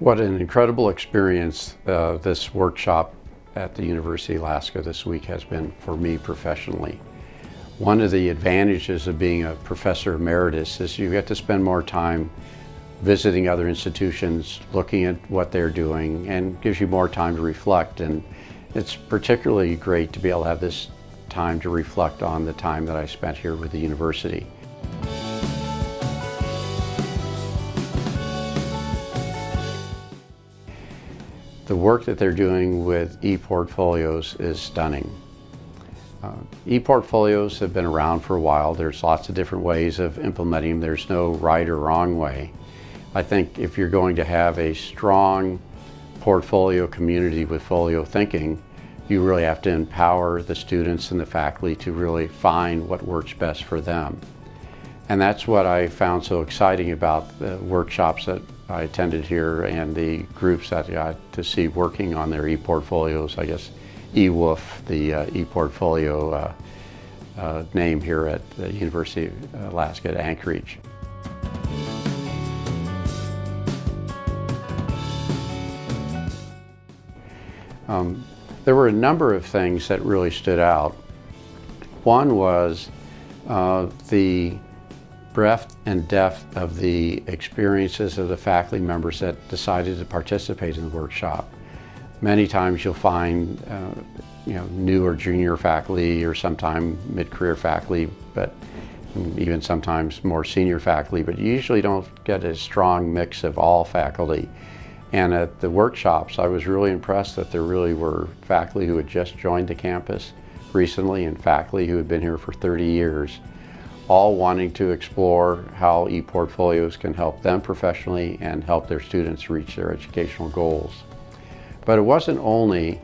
What an incredible experience uh, this workshop at the University of Alaska this week has been for me professionally. One of the advantages of being a professor emeritus is you get to spend more time visiting other institutions, looking at what they're doing, and gives you more time to reflect. And it's particularly great to be able to have this time to reflect on the time that I spent here with the university. The work that they're doing with e-portfolios is stunning. Uh, e-portfolios have been around for a while. There's lots of different ways of implementing them. There's no right or wrong way. I think if you're going to have a strong portfolio community with folio thinking, you really have to empower the students and the faculty to really find what works best for them. And that's what I found so exciting about the workshops that I attended here and the groups that I got to see working on their e-portfolios, I guess eWolf, the uh, e-portfolio uh, uh, name here at the University of Alaska at Anchorage. Um, there were a number of things that really stood out. One was uh, the breadth and depth of the experiences of the faculty members that decided to participate in the workshop. Many times you'll find uh, you know, new or junior faculty or sometime mid-career faculty, but even sometimes more senior faculty, but you usually don't get a strong mix of all faculty. And at the workshops, I was really impressed that there really were faculty who had just joined the campus recently and faculty who had been here for 30 years all wanting to explore how e-portfolios can help them professionally and help their students reach their educational goals. But it wasn't only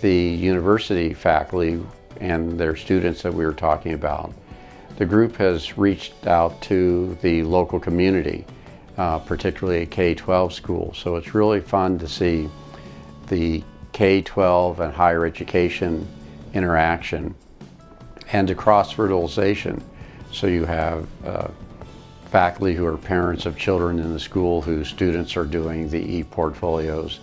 the university faculty and their students that we were talking about. The group has reached out to the local community, uh, particularly a K-12 school. So it's really fun to see the K-12 and higher education interaction and the cross-fertilization so you have uh, faculty who are parents of children in the school whose students are doing the e-portfolios.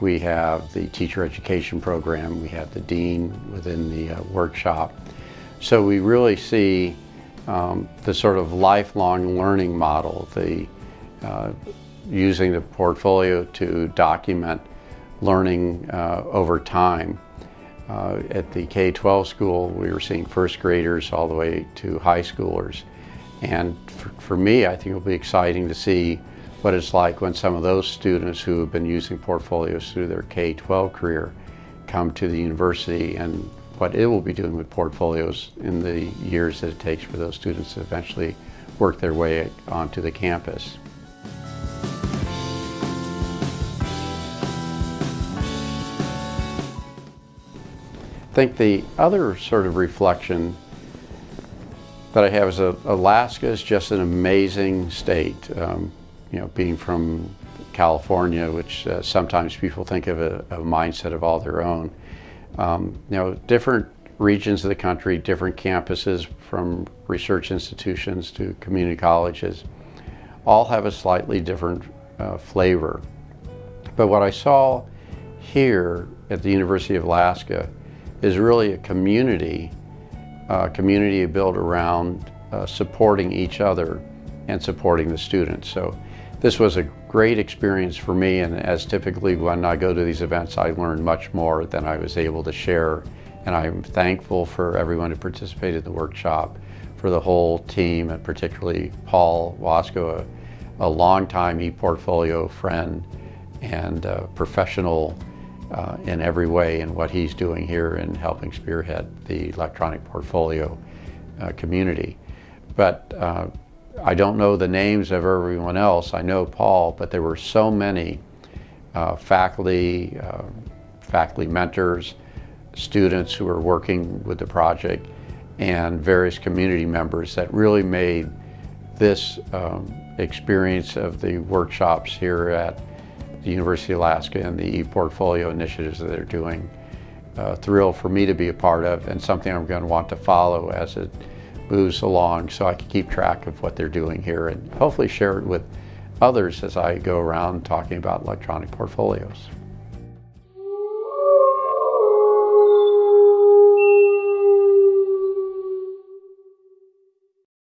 We have the teacher education program. We have the dean within the uh, workshop. So we really see um, the sort of lifelong learning model, the uh, using the portfolio to document learning uh, over time uh, at the K-12 school, we were seeing first graders all the way to high schoolers. And for, for, me, I think it'll be exciting to see what it's like when some of those students who have been using portfolios through their K-12 career come to the university and what it will be doing with portfolios in the years that it takes for those students to eventually work their way onto the campus. Think the other sort of reflection that I have is that Alaska is just an amazing state. Um, you know, being from California, which uh, sometimes people think of a, a, mindset of all their own. Um, you know, different regions of the country, different campuses from research institutions to community colleges, all have a slightly different uh, flavor. But what I saw here at the University of Alaska is really a community, uh, community built around uh, supporting each other and supporting the students. So this was a great experience for me and as typically when I go to these events I learn much more than I was able to share and I'm thankful for everyone who participated in the workshop, for the whole team and particularly Paul Wasko, a, a longtime e-portfolio friend and professional uh, in every way in what he's doing here in helping spearhead the electronic portfolio uh, community. But uh, I don't know the names of everyone else. I know Paul, but there were so many uh, faculty, uh, faculty mentors, students who were working with the project, and various community members that really made this um, experience of the workshops here at the University of Alaska and the e-portfolio initiatives that they're doing. Uh, thrill for me to be a part of and something I'm going to want to follow as it moves along so I can keep track of what they're doing here and hopefully share it with others as I go around talking about electronic portfolios.